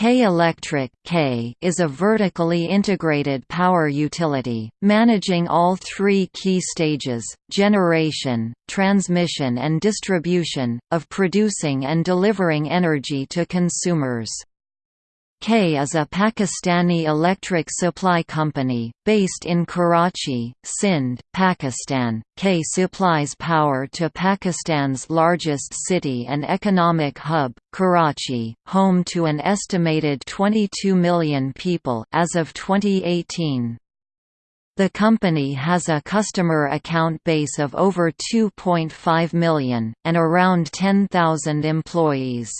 K Electric K is a vertically integrated power utility, managing all three key stages, generation, transmission and distribution, of producing and delivering energy to consumers. K is a Pakistani electric supply company, based in Karachi, Sindh, Pakistan. K supplies power to Pakistan's largest city and economic hub, Karachi, home to an estimated 22 million people as of 2018. The company has a customer account base of over 2.5 million, and around 10,000 employees.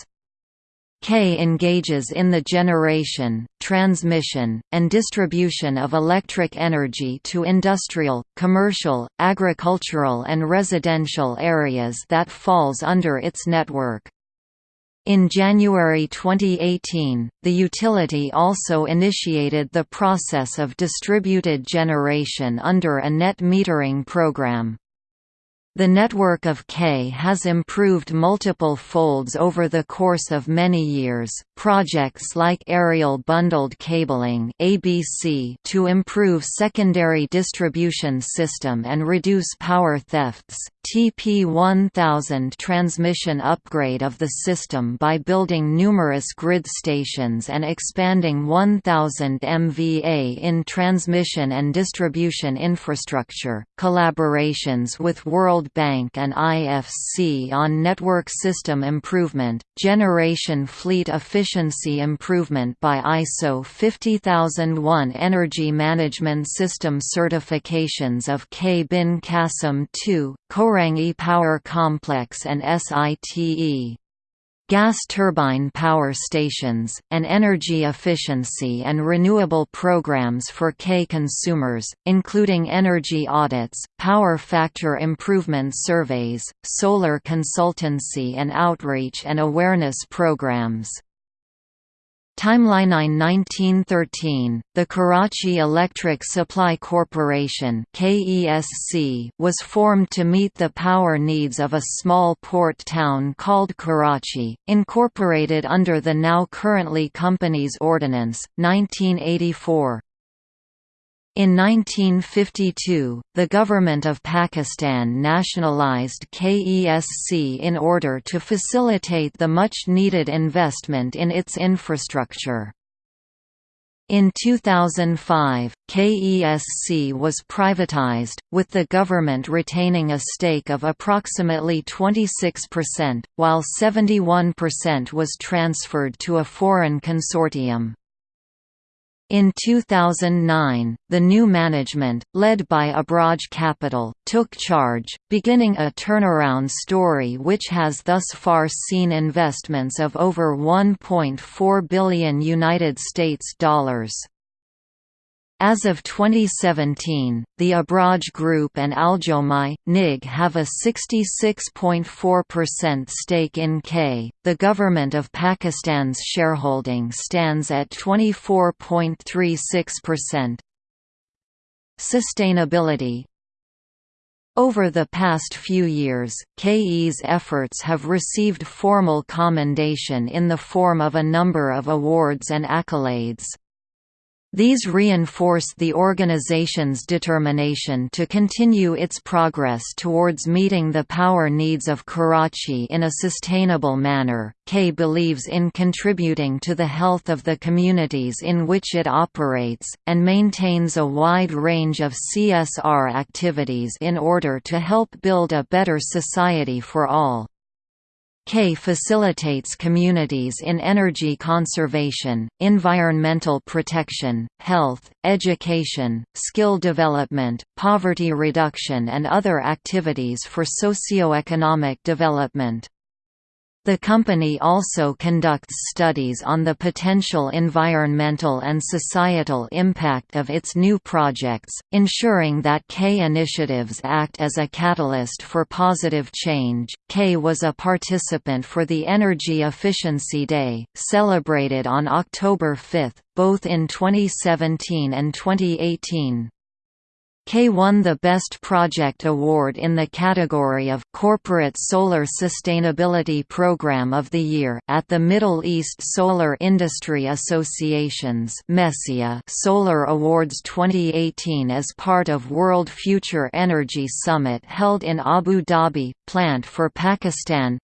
K engages in the generation, transmission, and distribution of electric energy to industrial, commercial, agricultural and residential areas that falls under its network. In January 2018, the utility also initiated the process of distributed generation under a net metering program. The network of K has improved multiple folds over the course of many years. Projects like aerial bundled cabling (ABC) to improve secondary distribution system and reduce power thefts. TP1000 transmission upgrade of the system by building numerous grid stations and expanding 1000 MVA in transmission and distribution infrastructure. Collaborations with World Bank and IFC on network system improvement, generation fleet efficiency improvement by ISO 50001 Energy Management System certifications of K-bin Qasim 2, Korangi Power Complex and SITE gas turbine power stations, and energy efficiency and renewable programs for K consumers, including energy audits, power factor improvement surveys, solar consultancy and outreach and awareness programs. Timeline 1913, the Karachi Electric Supply Corporation was formed to meet the power needs of a small port town called Karachi, incorporated under the now currently Companies Ordinance, 1984. In 1952, the government of Pakistan nationalized KESC in order to facilitate the much-needed investment in its infrastructure. In 2005, KESC was privatized, with the government retaining a stake of approximately 26%, while 71% was transferred to a foreign consortium. In 2009, the new management, led by Abraaj Capital, took charge, beginning a turnaround story which has thus far seen investments of over 1.4 billion United States dollars. As of 2017, the Abraaj Group and Al-Jomaih, NIG have a 66.4% stake in K. The Government of Pakistan's shareholding stands at 24.36%. Sustainability over the past few years, KE's efforts have received formal commendation in the form of a number of awards and accolades. These reinforce the organization's determination to continue its progress towards meeting the power needs of Karachi in a sustainable manner. K believes in contributing to the health of the communities in which it operates, and maintains a wide range of CSR activities in order to help build a better society for all. K facilitates communities in energy conservation, environmental protection, health, education, skill development, poverty reduction and other activities for socio-economic development. The company also conducts studies on the potential environmental and societal impact of its new projects, ensuring that K initiatives act as a catalyst for positive change. K was a participant for the Energy Efficiency Day, celebrated on October 5, both in 2017 and 2018. K won the Best Project Award in the category of Corporate Solar Sustainability Program of the Year at the Middle East Solar Industry Association's Solar Awards 2018 as part of World Future Energy Summit held in Abu Dhabi, Plant for Pakistan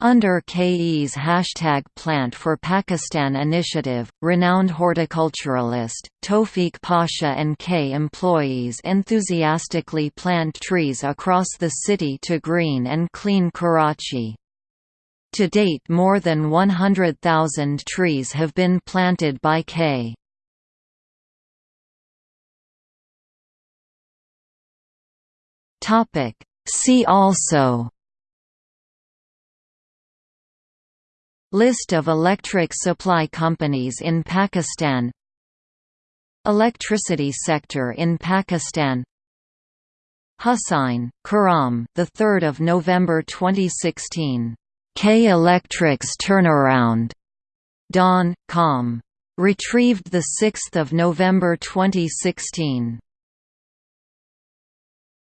under KE's hashtag Plant for Pakistan initiative, renowned horticulturalist, Tawfiq Pasha and K employees enthusiastically plant trees across the city to green and clean Karachi. To date more than 100,000 trees have been planted by K. See also List of electric supply companies in Pakistan Electricity sector in Pakistan Hussain, Karam, the 3rd of November 2016. K Electric's turnaround. Dawn, Com. Retrieved the 6th of November 2016.